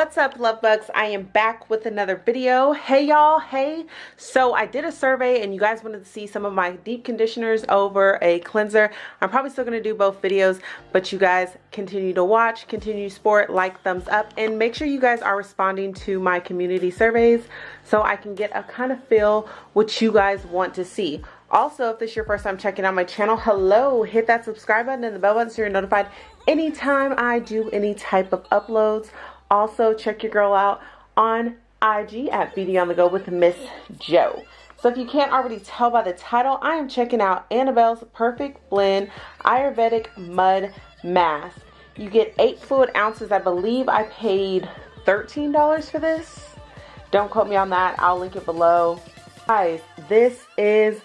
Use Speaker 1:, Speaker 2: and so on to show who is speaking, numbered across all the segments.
Speaker 1: What's up love bugs? I am back with another video. Hey y'all, hey. So I did a survey and you guys wanted to see some of my deep conditioners over a cleanser. I'm probably still to do both videos, but you guys continue to watch, continue to sport, like, thumbs up, and make sure you guys are responding to my community surveys so I can get a kind of feel what you guys want to see. Also, if this is your first time checking out my channel, hello, hit that subscribe button and the bell button so you're notified anytime I do any type of uploads. Also, check your girl out on IG at Beauty on the Go with Miss Joe. So if you can't already tell by the title, I am checking out Annabelle's Perfect Blend Ayurvedic Mud Mask. You get 8 fluid ounces. I believe I paid $13 for this. Don't quote me on that. I'll link it below. Guys, this is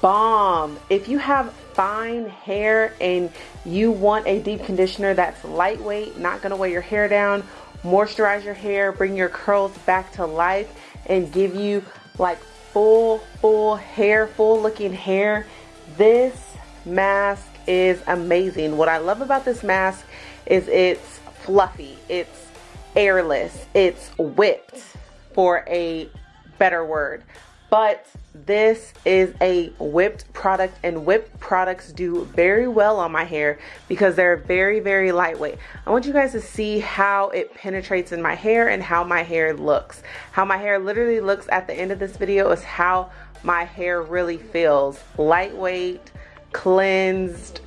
Speaker 1: bomb. If you have fine hair and you want a deep conditioner that's lightweight, not going to weigh your hair down, moisturize your hair, bring your curls back to life, and give you like full, full hair, full looking hair, this mask is amazing. What I love about this mask is it's fluffy, it's airless, it's whipped for a better word but this is a whipped product and whipped products do very well on my hair because they're very very lightweight i want you guys to see how it penetrates in my hair and how my hair looks how my hair literally looks at the end of this video is how my hair really feels lightweight cleansed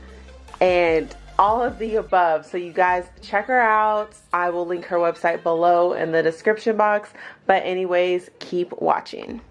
Speaker 1: and all of the above. So you guys check her out. I will link her website below in the description box. But anyways, keep watching.